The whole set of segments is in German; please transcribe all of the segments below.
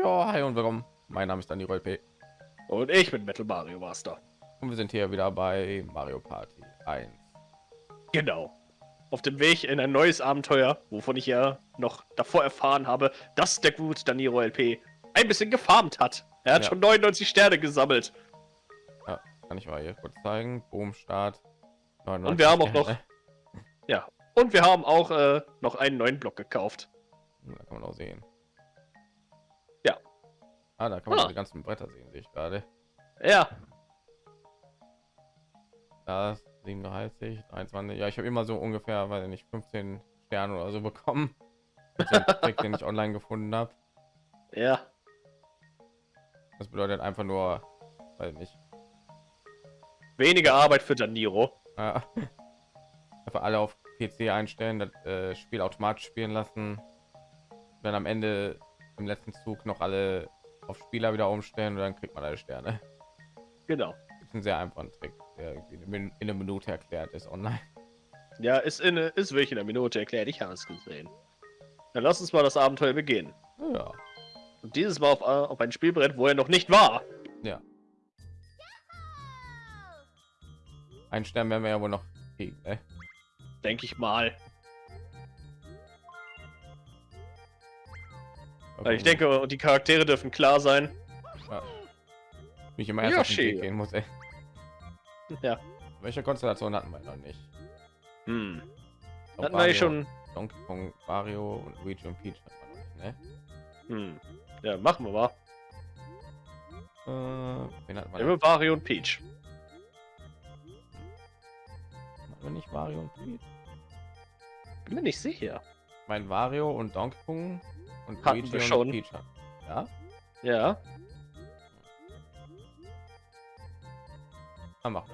Ja, hi und willkommen. Mein Name ist Dani P. Und ich bin Metal Mario Master. Und wir sind hier wieder bei Mario Party 1. Genau. Auf dem Weg in ein neues Abenteuer, wovon ich ja noch davor erfahren habe, dass der gute Daniro LP ein bisschen gefarmt hat. Er hat ja. schon 99 Sterne gesammelt. Ja, kann ich mal hier kurz zeigen. Boom, Start. Und wir haben auch noch. Ja. Und wir haben auch äh, noch einen neuen Block gekauft. Da kann man auch sehen. Ah, da kann man ah. die ganzen Bretter sehen, sehe ich gerade. Ja. Das 37, 23. Ja, ich habe immer so ungefähr, weil nicht 15 Sterne oder so bekommen. Trick, den ich online gefunden habe. Ja. Das bedeutet einfach nur, weil nicht. Weniger Arbeit für Daniro. Ja. Einfach alle auf PC einstellen, das äh, Spiel automatisch spielen lassen. Dann am Ende im letzten Zug noch alle auf Spieler wieder umstellen und dann kriegt man alle Sterne. Genau. Ist ein sehr einfacher Trick, der in einer Minute erklärt ist online. Ja, ist in ist wirklich in einer Minute erklärt. Ich habe es gesehen. Dann lass uns mal das Abenteuer beginnen. Ja. Und dieses Mal auf, äh, auf ein Spielbrett, wo er noch nicht war. Ja. Ein Stern werden wir ja wohl noch kriegen, ne? Denke ich mal. Weil ich denke, die Charaktere dürfen klar sein. Ja. Mich immer erst gehen muss, ey. Ja. Welche Konstellation hatten wir noch nicht? Hm. Hatten wir schon Donkey Kong, Mario und Luigi und Peach nicht, ne? Hm. Ja, machen wir mal. Äh, wen hat man? Ja, Mario und Peach. Haben wir nicht Mario und Peach? Bin mir nicht sicher. Mein Mario und Donkey Kong und Hatten Luigi wir schon. Peach. Ja? Ja. Ah,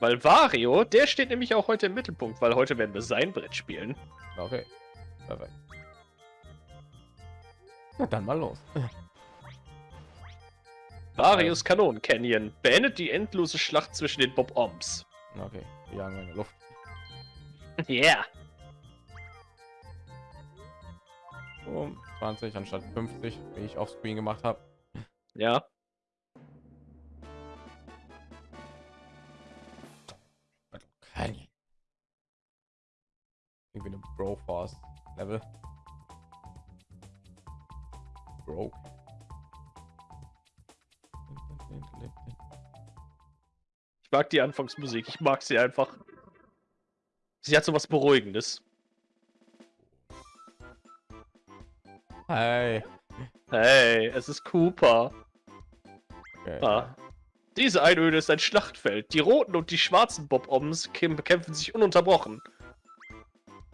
Weil Wario, der steht nämlich auch heute im Mittelpunkt, weil heute werden wir sein Brett spielen. Okay. Perfekt. Na dann mal los. Varios Kanon Canyon beendet die endlose Schlacht zwischen den Bob Oms. Okay, wir jagen in der Luft. Yeah. Um 20 anstatt 50 wie ich auf screen gemacht habe ja. Irgendwie eine bro force level. Broke. Ich mag die anfangsmusik. Ich mag sie einfach. Sie hat so was beruhigendes Hey. Hey, es ist Cooper. Okay. Ah. Diese Einöde ist ein Schlachtfeld. Die roten und die schwarzen Bob-Oms bekämpfen sich ununterbrochen.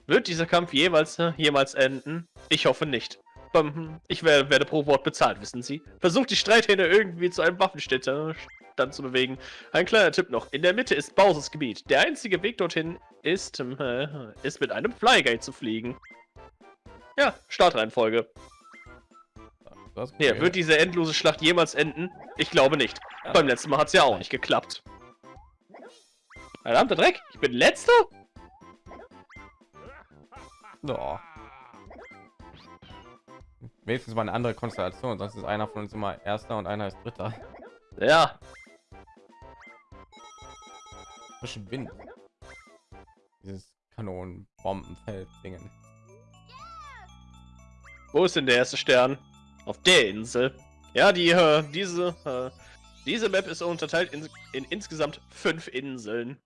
Wird dieser Kampf jeweils äh, jemals enden? Ich hoffe nicht. Hm, ich werde, werde pro Wort bezahlt, wissen Sie. Versucht die Streithähne irgendwie zu einem Waffenständer dann zu bewegen. Ein kleiner Tipp noch. In der Mitte ist Bowsers Gebiet. Der einzige Weg dorthin ist, äh, ist mit einem Flygate zu fliegen. Ja, Startreihenfolge. Ja, wird diese endlose Schlacht jemals enden? Ich glaube nicht. Ja. Beim letzten Mal hat es ja auch nicht geklappt. Verdammter Dreck, ich bin letzter? No. Wenigstens mal eine andere Konstellation, sonst ist einer von uns immer erster und einer ist dritter. Ja. Frischen Wind. Dieses Kanonenbombenfeld-Dingen. Wo ist denn der erste Stern? Auf der Insel. Ja, die, äh, diese, äh, diese Map ist unterteilt in, in insgesamt fünf Inseln.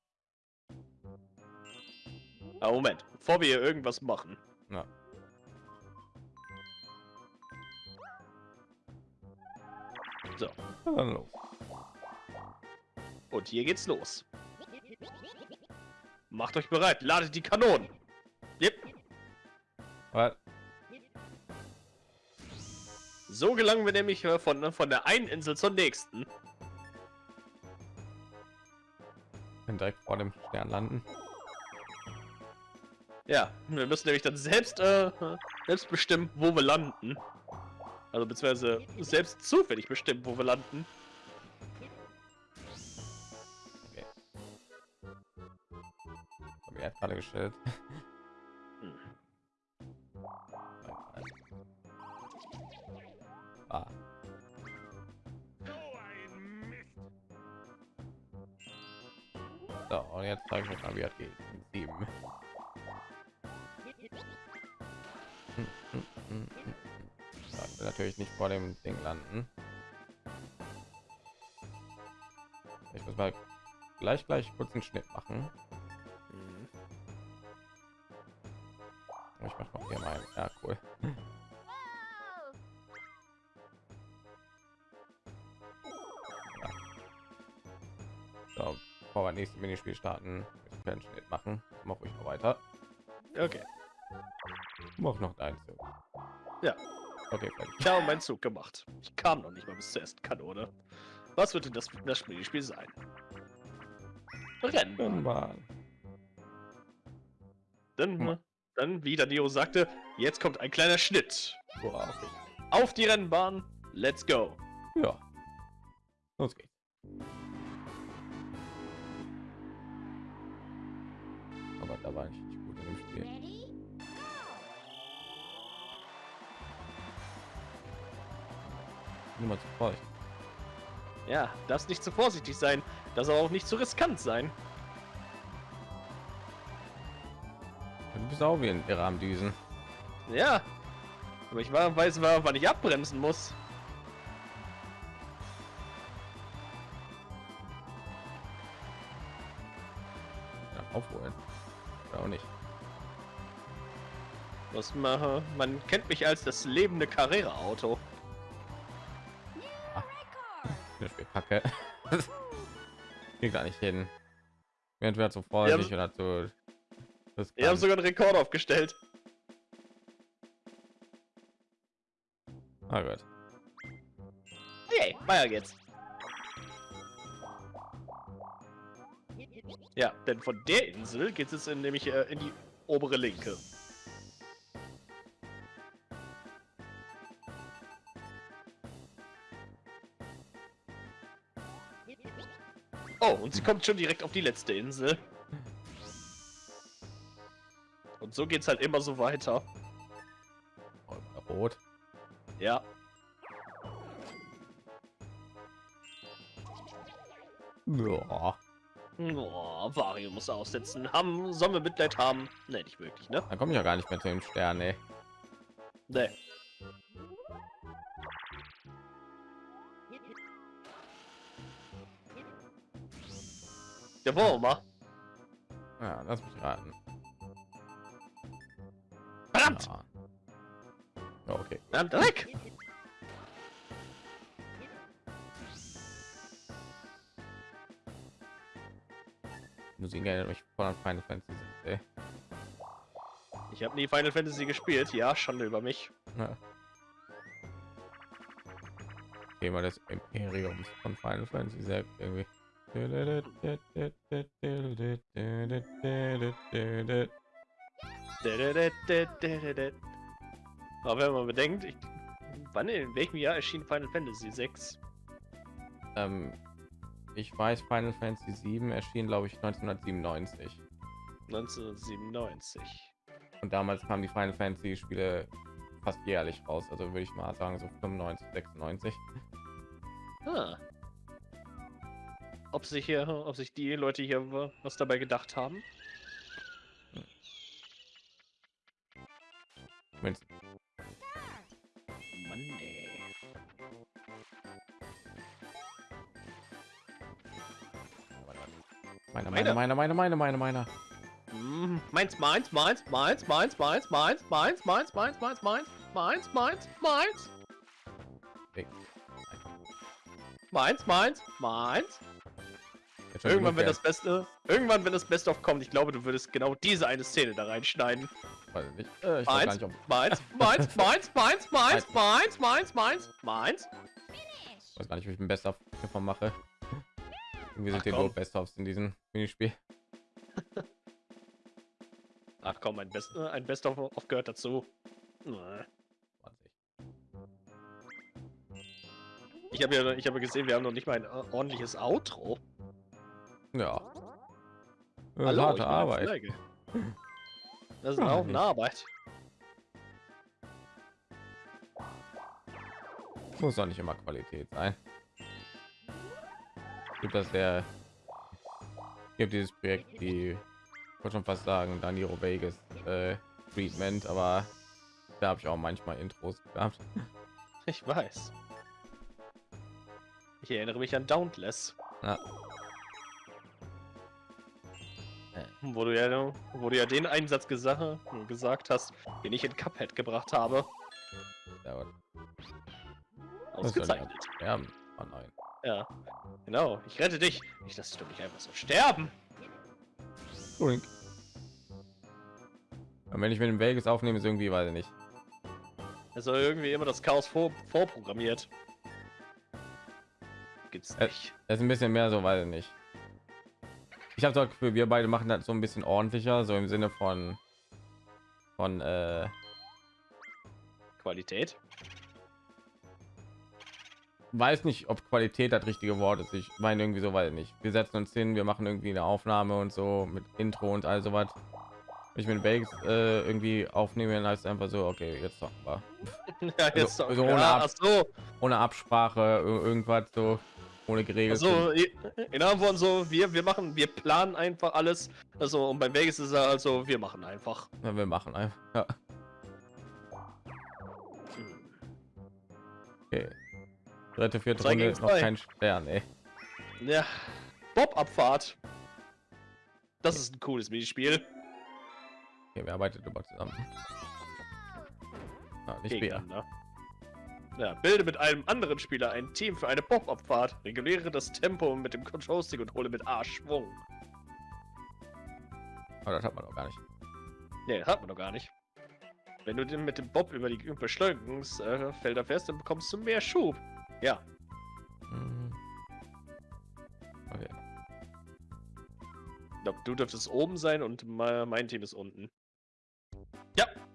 Aber Moment, bevor wir hier irgendwas machen. Ja. So. Hallo. Und hier geht's los. Macht euch bereit, ladet die Kanonen. Yep. Was? So gelangen wir nämlich äh, von, von der einen Insel zur nächsten. Wenn direkt vor dem Stern landen. Ja, wir müssen nämlich dann selbst, äh, selbst bestimmen, wo wir landen. Also beziehungsweise selbst zufällig bestimmen, wo wir landen. Okay. Hab ich gerade gestellt. vor dem Ding landen. Ich muss mal gleich gleich kurz einen Schnitt machen. Ich mache noch hier mal. Ja, cool. So, bevor wir nächste Minispiel starten, einen Schnitt machen. Mache ich noch weiter. Okay. Mach noch Zug. Ja. Okay, fertig. Ich habe meinen Zug gemacht. Ich kam noch nicht mal bis zur ersten Kanone. Was wird denn das, das Spielspiel sein? Rennbahn. Rennbahn. Dann, Hm. dann, wie der Neo sagte, jetzt kommt ein kleiner Schnitt. Boah, okay. Auf die Rennbahn. Let's go. Ja. Los geht's. Aber da war ich Niemand zu feucht. Ja, darfst nicht zu vorsichtig sein. Das aber auch nicht zu riskant sein. Du bist auch wie ein Irrer am Düsen. Ja. Aber ich war, weiß, war, wann ich abbremsen muss. Ja, aufholen. Oder auch nicht. Was mache? Man kennt mich als das lebende Carrera-Auto. Geht gar nicht hin. Entweder zu vorsichtig oder zu. Das Wir haben sogar einen Rekord aufgestellt. Ah, gut. Hey, weiter geht's. Ja, denn von der Insel geht es in, nämlich äh, in die obere linke. Oh, und sie kommt schon direkt auf die letzte Insel. Und so geht's halt immer so weiter. Oh, Rot. Ja. Ja. Oh, Vario muss aussetzen. Haben, sollen wir Mitleid haben? Ne, nicht wirklich, ne? Dann komme ich ja gar nicht mehr zu dem Stern, ey. Ne. Wir mal. Ja, lass mich raten. Verdammt! Ja. Ja, okay. Verdammt, Dreck! Musik erinnert mich voll an Final Fantasy. Ey. Ich habe nie Final Fantasy gespielt. Ja, Schande über mich. Ja. Thema des Imperiums von Final Fantasy selbst irgendwie. Aber wenn man bedenkt, ich, wann in welchem Jahr erschien Final Fantasy 6? Ähm, ich weiß, Final Fantasy 7 erschien, glaube ich, 1997. 1997. Und damals kamen die Final Fantasy Spiele fast jährlich raus. Also würde ich mal sagen, so 95, 96. Ah. Ob sich hier, ob sich die Leute hier wa- was dabei gedacht haben? Wenn's- Mann, ey. Meine, meine, meine, meine, meine, meine, meine. Mm, Meins, meins, meins, meins, meins, meins, meins, meins, meins, meins, meins, meins, meins, meins, meins, meins, meins, meins. Irgendwann, wenn das Beste, irgendwann, wenn das Best of kommt, ich glaube, du würdest genau diese eine Szene da reinschneiden. Weiß ich nicht. Äh, ich Meins, nicht, ob, meins, meins, meins, meins, meins, meins, meins, meins, meins. Finish! weiß gar nicht, wie ich ein Best of davon mache. Irgendwie sind komm. nur Best ofs in diesem Minispiel. Ach komm, ein Best, ein Best of, of gehört dazu. Äh. 20. Ich habe ja, ich habe gesehen, wir haben noch nicht mal ein ordentliches Outro. Ja. Hallo, harte Arbeit. Das ist Ja, auch eine Arbeit. muss doch nicht immer Qualität sein. Gibt das der gibt dieses Projekt, die ich wollte schon fast sagen, Danilo Vegas äh, Treatment, aber da habe ich auch manchmal Intros gehabt. Ich weiß. Ich erinnere mich an Dauntless, Ja. Wo du ja, wo du ja den Einsatz gesagt, gesagt hast, den ich in Cuphead gebracht habe. Ja, aber das soll Ausgezeichnet. sterben. Oh nein. Ja, genau. Ich rette dich. Ich lasse dich doch nicht einfach so sterben. Drink. Und wenn ich mit dem Vegas aufnehme, ist irgendwie, weiß ich nicht. Er soll irgendwie immer das Chaos vor, vorprogrammiert. Gibt's Äh, nicht. Das ist ein bisschen mehr so, weiß ich nicht. Ich habe das Gefühl, wir beide machen das so ein bisschen ordentlicher, so im Sinne von von äh, Qualität. weiß nicht, ob Qualität das richtige Wort ist. Ich meine irgendwie so, ich nicht. Wir setzen uns hin, wir machen irgendwie eine Aufnahme und so mit Intro und all sowas. Ich mit Vegas äh, irgendwie aufnehme, dann heißt einfach so, okay, jetzt zocken wir. ja, jetzt so doch. ohne ja, Ab- so, Ohne Absprache, ir- irgendwas so, ohne geregelt. so, in anderen Worten so, wir, wir machen, wir planen einfach alles. Also, und beim Vegas ist er also, wir machen einfach. Ja, wir machen einfach. Ja. Okay. Dritte, vierte Runde ist noch kein Stern, ey. Ja, Bob-Abfahrt. Das ist ein cooles Minispiel. Okay, wir arbeiten über zusammen. Ah, nicht. Gegeneinander. Ja, bilde mit einem anderen Spieler ein Team für eine Bob-Abfahrt. Reguliere das Tempo mit dem Control-Stick und hole mit A Schwung. Aber das hat man doch gar nicht. Nee, hat man doch gar nicht. Wenn du den mit dem Bob über die Beschleunigungsfelder fährst, dann bekommst du mehr Schub. Ja, Mhm. Okay. ich glaub, du dürftest oben sein und me- mein Team ist unten. Ready?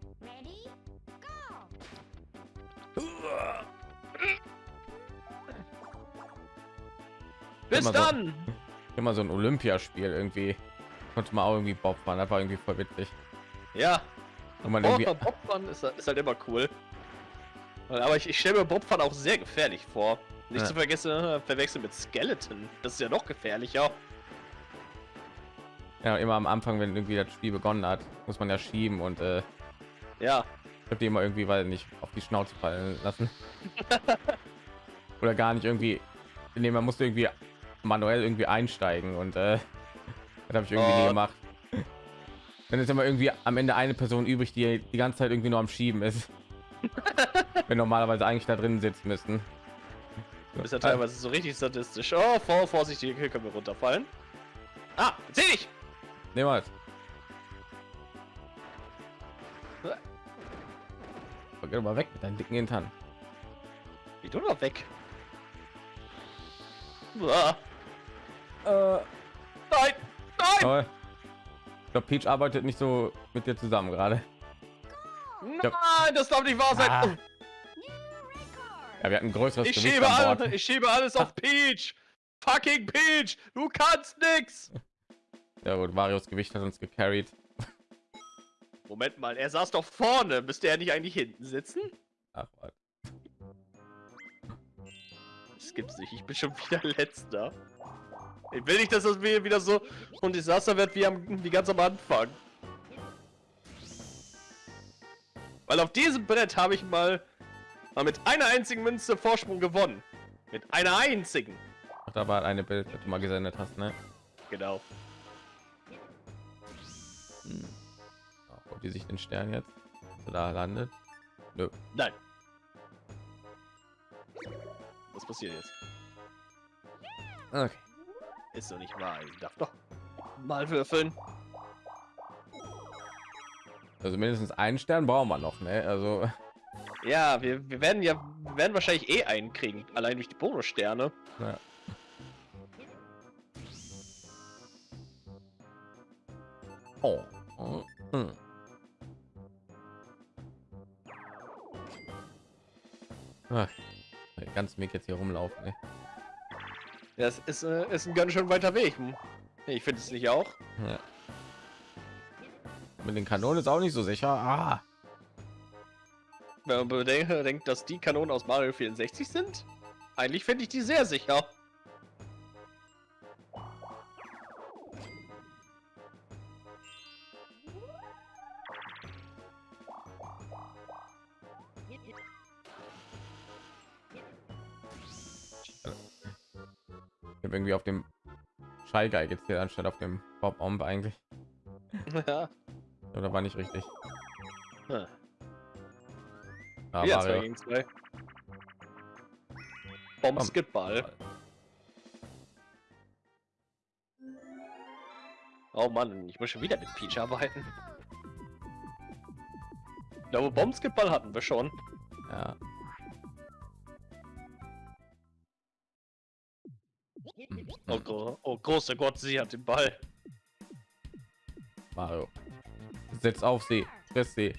Bis Immer so. dann! Immer so ein Olympiaspiel irgendwie. Konnte man auch irgendwie Bob fahren, das war irgendwie voll witzig. Ja, Und man irgendwie, Bobfahren ist, ist halt immer cool. Aber ich, ich stelle mir Bobfahren auch sehr gefährlich vor. Nicht Ja. zu vergessen, äh, verwechseln mit Skeleton. Das ist ja noch gefährlicher. ja, immer am Anfang, wenn irgendwie das Spiel begonnen hat, muss man ja schieben und äh, Ja, ich habe die immer irgendwie, weil nicht auf die Schnauze fallen lassen. Oder gar nicht irgendwie, nee, man musste irgendwie manuell irgendwie einsteigen und äh, das habe ich irgendwie nie Oh. gemacht. Dann ist immer irgendwie am Ende eine Person übrig, die die ganze Zeit irgendwie nur am Schieben ist. Wenn normalerweise eigentlich da drin sitzen müssten. du bist ja teilweise so richtig statistisch. Oh, vor, vorsichtig, hier können wir runterfallen. Ah, seh dich! Nehmen wir Geh doch mal weg mit deinen dicken Hintern. Geh du doch weg. Äh, nein! Nein! ich glaube, Peach arbeitet nicht so mit dir zusammen gerade. Nein, das darf nicht wahr sein! Ah. Record! Ja, wir hatten größeres Ich Gewicht schiebe, an all, Bord. ich schiebe alles auf Peach! Fucking Peach! Du kannst nix! Ja gut, Marios Gewicht hat uns gecarried. Moment mal, er saß doch vorne. Müsste er nicht eigentlich hinten sitzen? Ach, was. Das gibt's nicht. Ich bin schon wieder letzter. Ich will nicht, dass das mir wieder so und Desaster wird wie, am, wie ganz am Anfang. Weil auf diesem Brett habe ich mal, mal mit einer einzigen Münze Vorsprung gewonnen. Mit einer einzigen. Ach, da war eine Bild, das du mal gesendet hast, ne? Genau. Ach, ob die sich den Stern jetzt da landet. Nö. Nein. Was passiert jetzt? Okay. Ist doch nicht wahr. Ich darf doch mal würfeln. Also mindestens einen Stern brauchen wir noch, ne? Also Ja, wir, wir werden ja wir werden wahrscheinlich eh einen kriegen, allein durch die Bonussterne. ja. Oh. Hm. Ach, ganz Mick jetzt hier rumlaufen. Ne? Das ist, äh, ist ein ganz schön weiter Weg. Hm. Ich finde es nicht auch. Ja. Mit den Kanonen ist auch nicht so sicher. Ah. Wenn man bedenkt, denkt, dass die Kanonen aus Mario 64 sind, eigentlich finde ich die sehr sicher. Ich habe irgendwie auf dem Shy Guy gezählt anstatt auf dem Bob Omb eigentlich. ja. Oder war nicht richtig? Hm. Ah, Wieder zwei gegen zwei. Basketball. Oh Mann, ich muss schon wieder mit Peach arbeiten. Ich glaube, Bombskipball hatten wir schon. Ja. Oh, gro oh großer Gott, sie hat den Ball. Mario. Setz auf sie. Friss sie.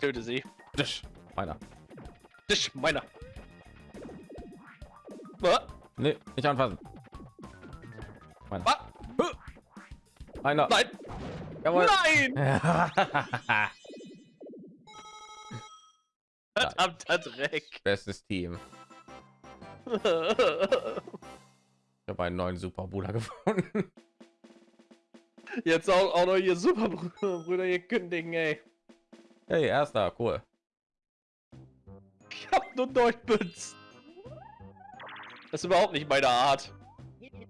Töte sie. Tisch. Meiner. Dich, meiner. Was? Nee, nicht anfassen. Meiner. Was? Meiner. Nein! Jawohl. Nein! Verdammter Dreck. Bestes Team. Ich habe einen neuen Superbruder gefunden. Jetzt auch, auch noch hier Superbrüder hier kündigen, ey. Hey, erster, cool. Ich hab nur Neunbütz. Das ist überhaupt nicht meine Art.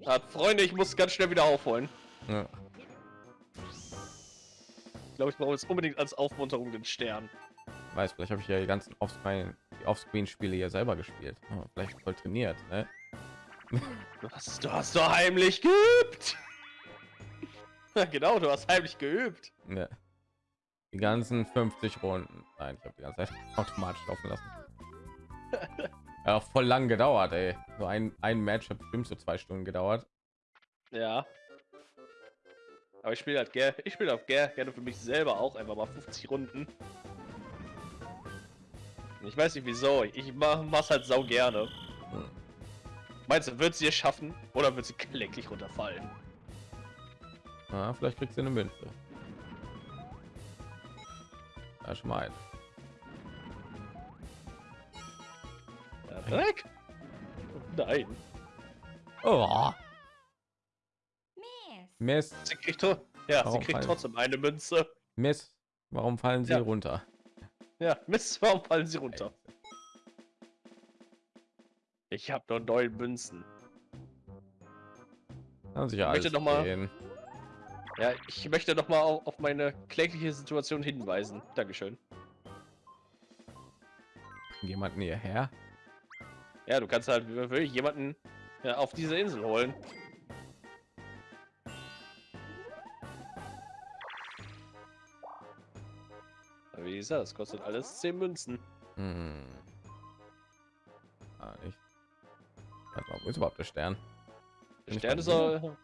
Ja, Freunde, ich muss ganz schnell wieder aufholen. Ja. Ich glaube, ich brauche jetzt unbedingt als Aufmunterung den Stern. Weiß, vielleicht habe ich ja die ganzen Offscreen-Spiele hier selber gespielt. Oh, vielleicht voll trainiert. Ne? Du hast, du hast doch heimlich geübt. Ja, genau, du hast heimlich geübt. Ne. Die ganzen 50 Runden. Nein, ich habe die ganze Zeit automatisch laufen lassen. Ja, voll lang gedauert, ey. So ein, ein Match hat bestimmt so zwei Stunden gedauert. Ja. Aber ich spiele halt gerne, ich spiele auch gerne, gerne für mich selber auch einfach mal 50 Runden. Ich weiß nicht wieso, ich mach, mach's halt sau gerne. Hm. Meinst du, wird sie es schaffen oder wird sie kläglich runterfallen? Ja, vielleicht kriegst du eine Münze. Ja, schon mal ein. Nein. Oh, Miss. Mist, Sie kriegt, ja, sie Warum kriegt fallen- trotzdem eine Münze. Mist. Warum fallen sie Ja. runter? Ja, Mist, warum fallen sie runter? Ich habe nur neun Münzen. Haben sich ja Möchte alles noch mal- gehen. Ja, ich möchte noch mal auf, meine klägliche Situation hinweisen. Dankeschön. Jemanden hierher? Ja, du kannst halt wirklich jemanden ja, auf diese Insel holen. Wie gesagt, das kostet alles 10 Münzen. Hm. Ah, nicht. Wo ist überhaupt der Stern? Der Bin Stern ist auch,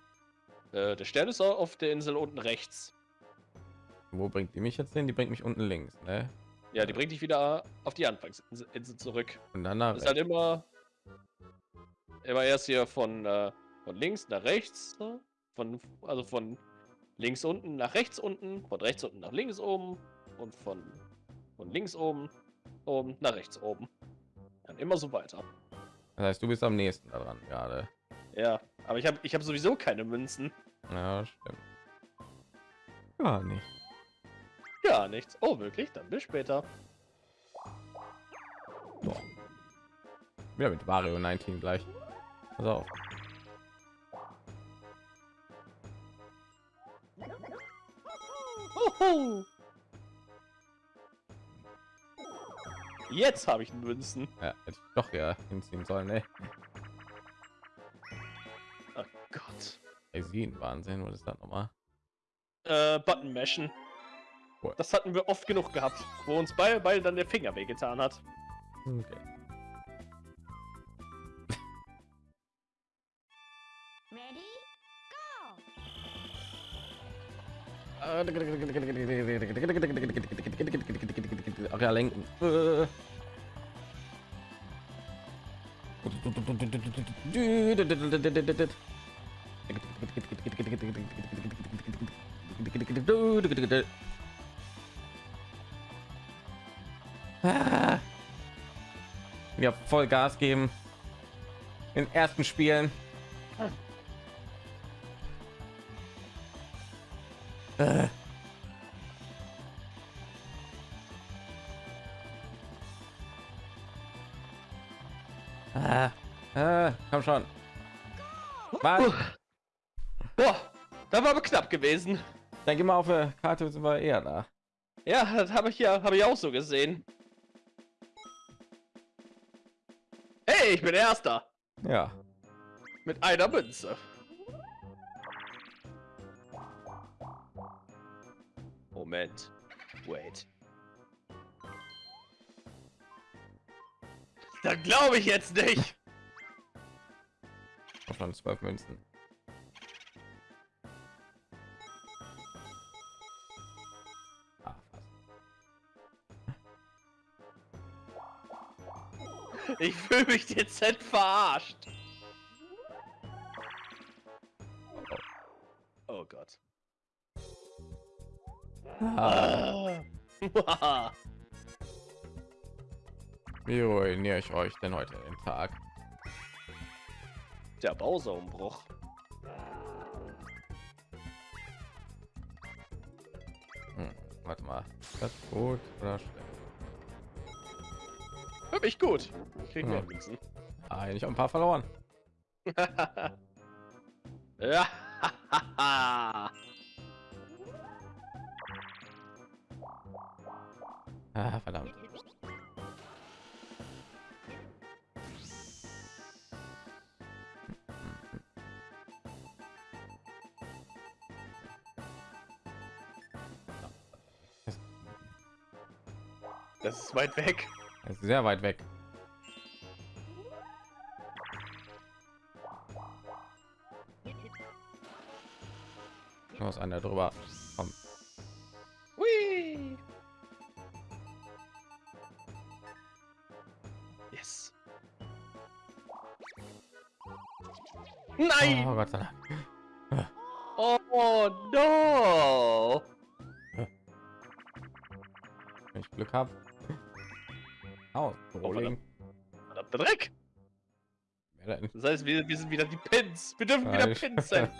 äh, der Stern ist auch auf der Insel unten rechts. Wo bringt die mich jetzt hin? Die bringt mich unten links, ne? Ja, die bringt dich wieder auf die Anfangsinsel Insel zurück. Und dann nach Das ist halt immer, immer erst hier von, äh, von links nach rechts, ne? von also von links unten nach rechts unten, von rechts unten nach links oben und von von links oben oben nach rechts oben. Dann immer so weiter. Das heißt, du bist am nächsten daran gerade. Ja, aber ich habe ich habe sowieso keine Münzen. Ja, stimmt. Ja, nicht. Ja, nichts. Oh, wirklich? Dann bis später. So. Wieder mit Mario 19 gleich. Pass auf. Hoho. Jetzt habe ich Münzen. Ja, hätte ich doch ja hinziehen sollen, ne? Oh Gott. Eisen Wahnsinn, was ist das nochmal? Äh, Button mashen. Cool. Das hatten wir oft genug gehabt, wo uns beide, beide dann der Finger wehgetan hat. Okay. Ready? Go. Ach ja, lenken. Ah. Ja, voll Gas geben. In ersten Spielen. Äh. Ah, schon. Was? Boah, da war aber knapp gewesen. Dann geh mal auf der Karte, sind wir eher da. Ja, das habe ich ja, habe ich auch so gesehen. Hey, ich bin Erster. Ja. Mit einer Münze. Moment. Wait. Da glaube ich jetzt nicht. Schon zwölf Münzen. Ich fühle mich dezent verarscht. Oh Gott. Ah, Ah. wie ruiniere ich euch denn heute den Tag? der Bausaumbruch. Hm, warte mal. Das gut oder schlecht? Hab ich gut. Kriegen wir am liebsten. Eigentlich ein paar verloren. ja. Ah, verdammt. Das ist weit weg. Das ist sehr weit weg. Da muss einer drüber kommen. Hui. Yes. Nein! Oh Gott sei Dank. Oh no! Wenn ich Glück habe. Aus. Rolling. Verdammter Dreck! Das heißt, wir, wir sind wieder die Pins. Wir dürfen wieder Nein. Pins sein.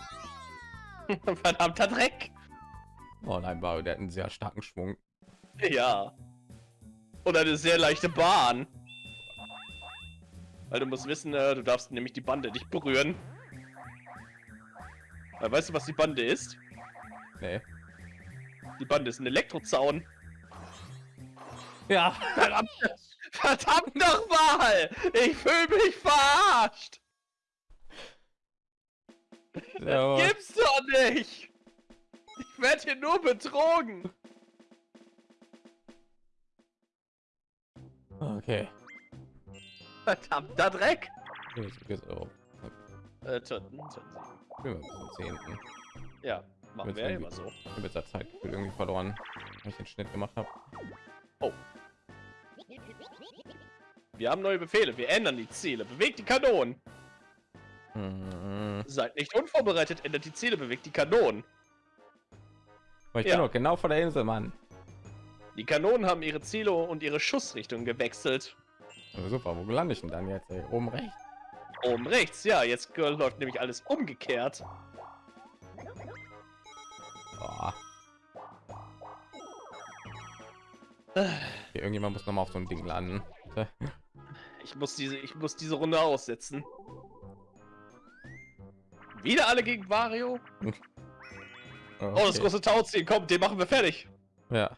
Verdammter Dreck! Oh nein, Mario, der hat einen sehr starken Schwung. Ja. Und eine sehr leichte Bahn. Weil du musst wissen, äh, du darfst nämlich die Bande nicht berühren. Weil weißt du, was die Bande ist? Nee. Die Bande ist ein Elektrozaun. Ja. Verdammt, verdammt nochmal! Ich fühle mich verarscht! ja Gibt's doch nicht! Ich werde hier nur betrogen! okay. Verdammter Dreck! Jetzt geht's auch. Äh. Spielen wir bis zum zehnten. Ja, machen wir ja immer so. Ich habe jetzt das Zeitgefühl irgendwie verloren, weil ich den Schnitt gemacht habe. Wir haben neue Befehle, wir ändern die Ziele. Bewegt die Kanonen! Mhm. Seid nicht unvorbereitet, ändert die Ziele, bewegt die Kanonen. Aber ich Ja. bin doch genau vor der Insel, Mann. Die Kanonen haben ihre Ziele und ihre Schussrichtung gewechselt. Also super, wo lande ich denn dann jetzt? Ey? Oben rechts. Oben rechts, ja, jetzt läuft nämlich alles umgekehrt. Oh. Okay, irgendjemand muss noch mal auf so ein Ding landen. Ich muss diese, ich muss diese Runde aussetzen. Wieder alle gegen Wario? Oh, das Okay. große Tauziehen, kommt, den machen wir fertig. Ja.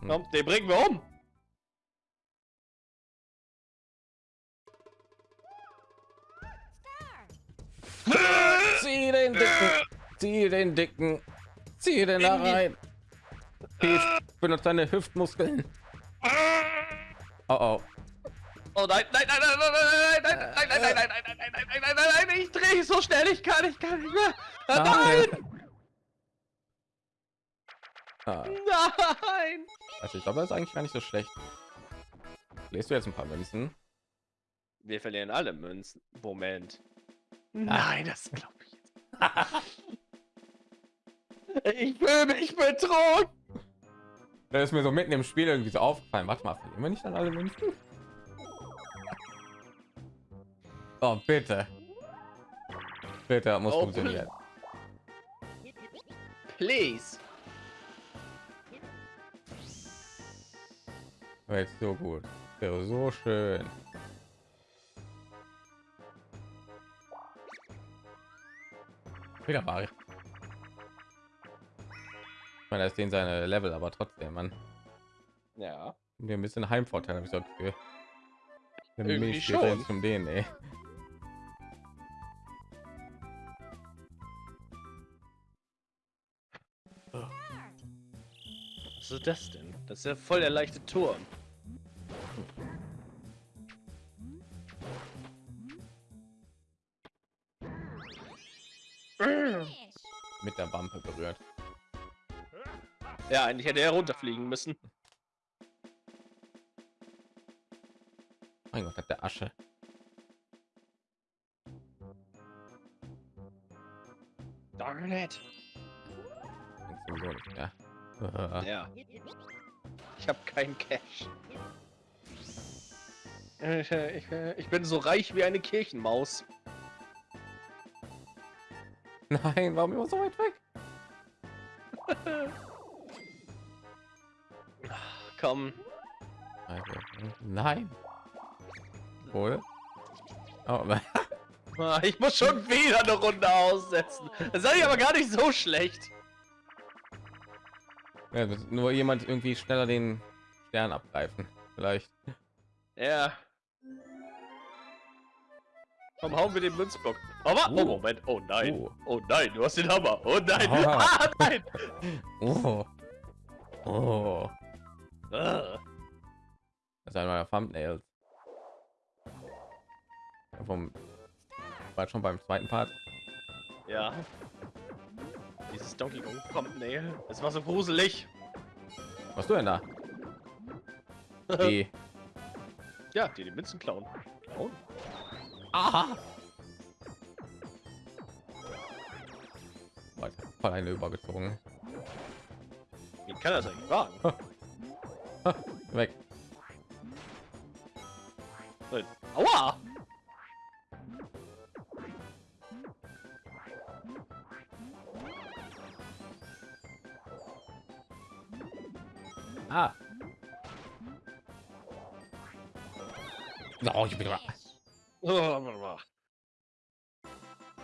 Hm. Komm, den bringen wir um. Zieh den dicken, zieh den dicken, zieh den da rein. Peach, benutzt deine Hüftmuskeln. Oh oh. Oh nein, nein, nein, nein, nein, nein, nein, nein, nein, nein, nein, nein, nein, nein, nein, nein, nein, nein, nein, ich drehe so schnell, ich kann, ich kann nicht mehr. Ah, Nein, Ah, nein. also ich glaube, das ist eigentlich gar nicht so schlecht. Lest du jetzt ein paar Münzen? Wir verlieren alle Münzen. Moment. Nein, das glaube ich jetzt. Ich will mich betrogen. Da ist mir so mitten im Spiel irgendwie so aufgefallen. Warte mal, verlieren wir nicht dann alle Münzen? Oh, bitte. Bitte, muss Oh, funktionieren. Please. Wäre jetzt so gut. Wäre so schön. Wieder Mario. Ich meine, das ist den seine Level, aber trotzdem, man. Ja. Wir ein bisschen Heimvorteil, habe ich so Gefühl. Irgendwie schon. jetzt um den, ey. Was ist das denn? Das ist ja voll der leichte Turm. Mit der Wampe berührt. Ja, eigentlich hätte er runterfliegen müssen. Mein Gott, hat der Asche. Darn it. Äh, Ja. Ich habe keinen Cash. Ich, ich, ich bin so reich wie eine Kirchenmaus. Nein, warum immer so weit weg? Komm. Also, nein. Wohl. Oh, Ich muss schon wieder eine Runde aussetzen. Das ist aber gar nicht so schlecht. Ja, nur jemand irgendwie schneller den Stern abgreifen. Vielleicht. Ja. Komm, hauen wir den Münzblock. Aber, oh Oh. Moment, oh nein. Oh. Oh nein, du hast den Hammer. Oh nein. Ah. Ah, nein. Oh. Oh. Das ist einer meiner Thumbnails. Vom war schon beim zweiten Part. Ja. Dieses Donkey Kong Thumbnail. Es war so gruselig. Was du denn da? Die. Ja, die die Münzen klauen. Klauen? Aha. Voll eine übergezogen. Wie kann das eigentlich wagen? Weg. Aua! Ah. Oh, ich bin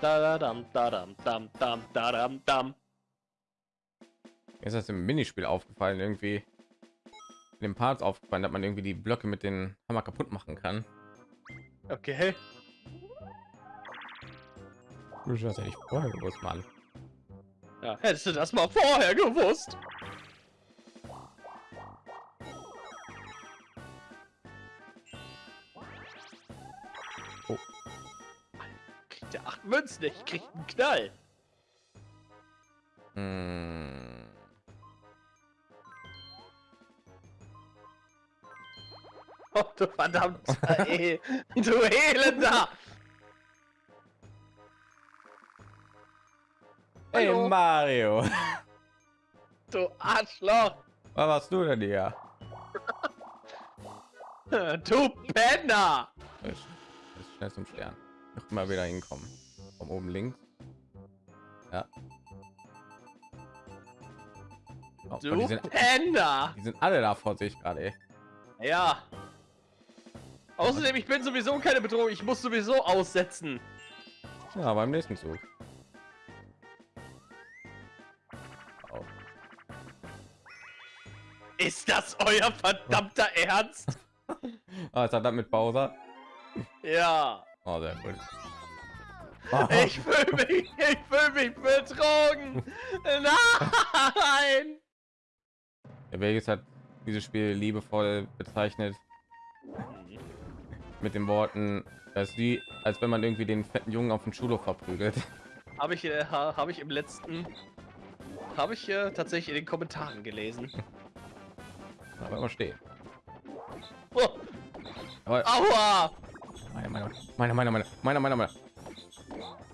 Da da dam da dam dam dam da dam dam. Ist das im Minispiel aufgefallen, irgendwie den Parts aufgefallen, dass man irgendwie die Blöcke mit den Hammer kaputt machen kann. Okay. Das hätte ich vorher gewusst, Mann. Ja, hättest du das mal vorher gewusst. Oh. Kriegt der acht Münzen nicht, kriegt einen Knall. Hm. Oh, du verdammter ey, du Elender! Hey Hallo. Mario, Du Arschloch! was machst du denn hier? Du Penner! Ich schnell zum Stern. Noch mal wieder hinkommen. Von oben links. Ja. Oh, Du die, sind, Penner! die sind alle da vor sich gerade. Ja. Außerdem, ich bin sowieso keine Bedrohung, ich muss sowieso aussetzen. Ja, beim nächsten Zug. Oh. Ist das euer verdammter Ernst? Ah, hat das mit Bowser. Ja. Oh, sehr gut. Ich fühle mich, ich fühle mich betrogen. Nein. Der Vegas hat dieses Spiel liebevoll bezeichnet mit den Worten, dass wie, als wenn man irgendwie den fetten Jungen auf dem Schulhof verprügelt. Habe ich, äh, ha, habe ich im letzten, habe ich äh, tatsächlich in den Kommentaren gelesen. Aber immer stehen. Oh, Aber aua. meine, meine, meine, meine, meine, meine, meine, meine.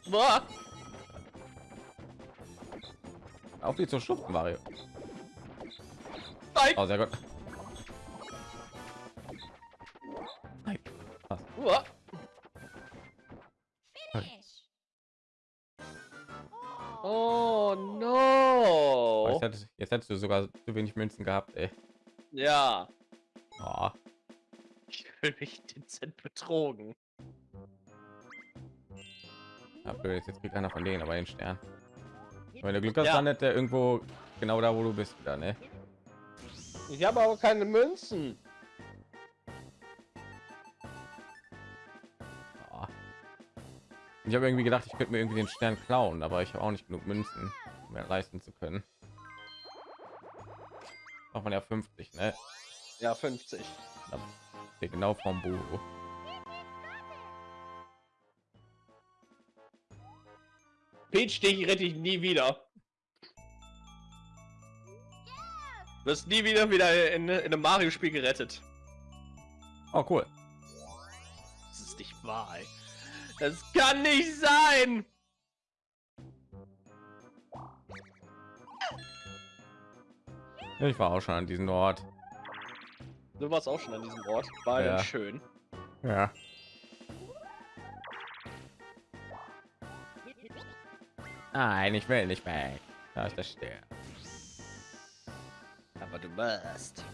Boah. Auf die zu schubsen, Mario. Nein. Oh, sehr gut. Uah. Finish. Oh. No. jetzt, hättest, jetzt hättest du sogar zu wenig Münzen gehabt, ey. Ja. Oh, Ich fühle mich dezent betrogen. ja, blöd, jetzt, jetzt kriegt einer von denen aber den Stern. Wenn du Glück hast, Ja. landet der irgendwo genau da, wo du bist, wieder, ne? Ich habe aber keine Münzen. Ich habe irgendwie gedacht, ich könnte mir irgendwie den Stern klauen, aber ich habe auch nicht genug Münzen, um mir leisten zu können. Auch man ja 50, ne? Ja, 50. Da steht genau vom Buch. Peach, dich rette ich nie wieder. Du wirst nie wieder wieder in, in einem Mario-Spiel gerettet. Oh, cool. Das ist nicht wahr. ey. Das kann nicht sein. Ich war auch schon an diesem Ort. Du warst auch schon an diesem Ort. War Ja. schön. Ja. Nein, ich will nicht weg. Da ist der Stern. Aber du wirst.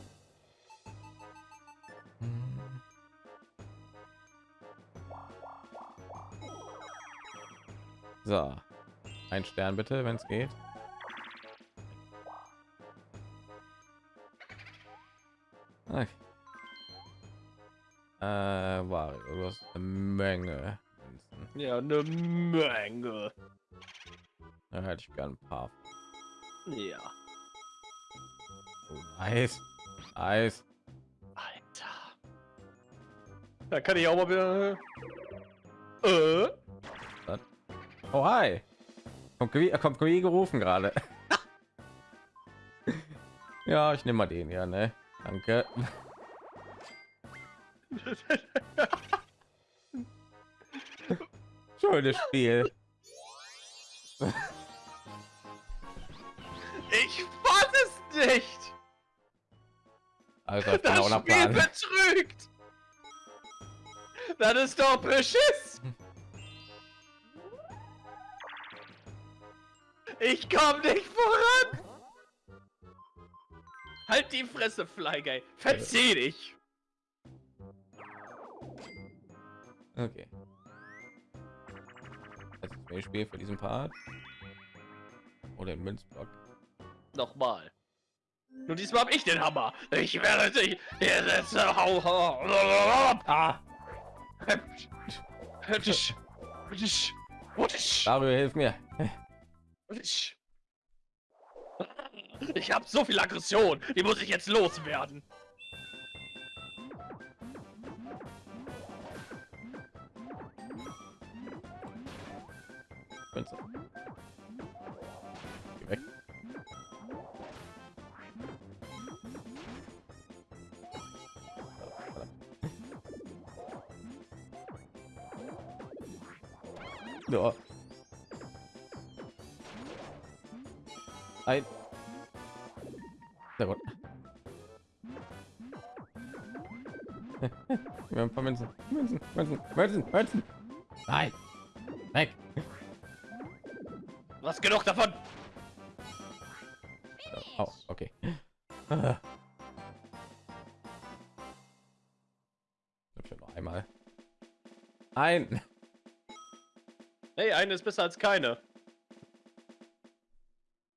So, ein Stern bitte, wenn es geht. Okay. Äh, Wario, du hast eine Menge. Ja, eine Menge. Da hätte ich gern ein paar. Ja. Oh, nice. Nice. Alter. Da kann ich auch mal wieder. Äh? Oh, hi. Kommt, Kui- kommt gerufen gerade. ja, ich nehme mal den, ja, ne? Danke. Schönes Spiel. Ich fass es nicht! Also, ich Das Spiel betrügt! Das ist doch beschiss! Ich komm nicht voran! Halt die Fresse, Fly Guy! Verzieh dich! Okay. Also, mehr Spiel für diesen Part. Oder im Münzblock. Nochmal. Nur diesmal hab ich den Hammer! Ich werde dich hier setzen! Hau, hau, Ah! Dario, hilf mir. Ich hab so viel Aggression, die muss ich jetzt loswerden. Münze. Geh weg. Ja. Ein. Sehr gut. Wir haben ein paar Münzen. Münzen, Münzen, Münzen, Münzen. Nein. Weg. Du hast genug davon. Oh, okay. Ich noch einmal. Ein. Hey, eine ist besser als keine.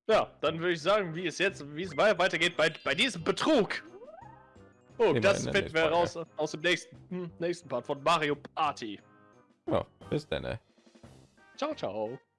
Ja, dann würde ich sagen, wie es jetzt, wie es weitergeht bei, bei diesem Betrug. Oh, Nee, das finden wir raus aus dem nächsten, hm, nächsten Part von Mario Party. Ja, bis dann. Ciao, ciao.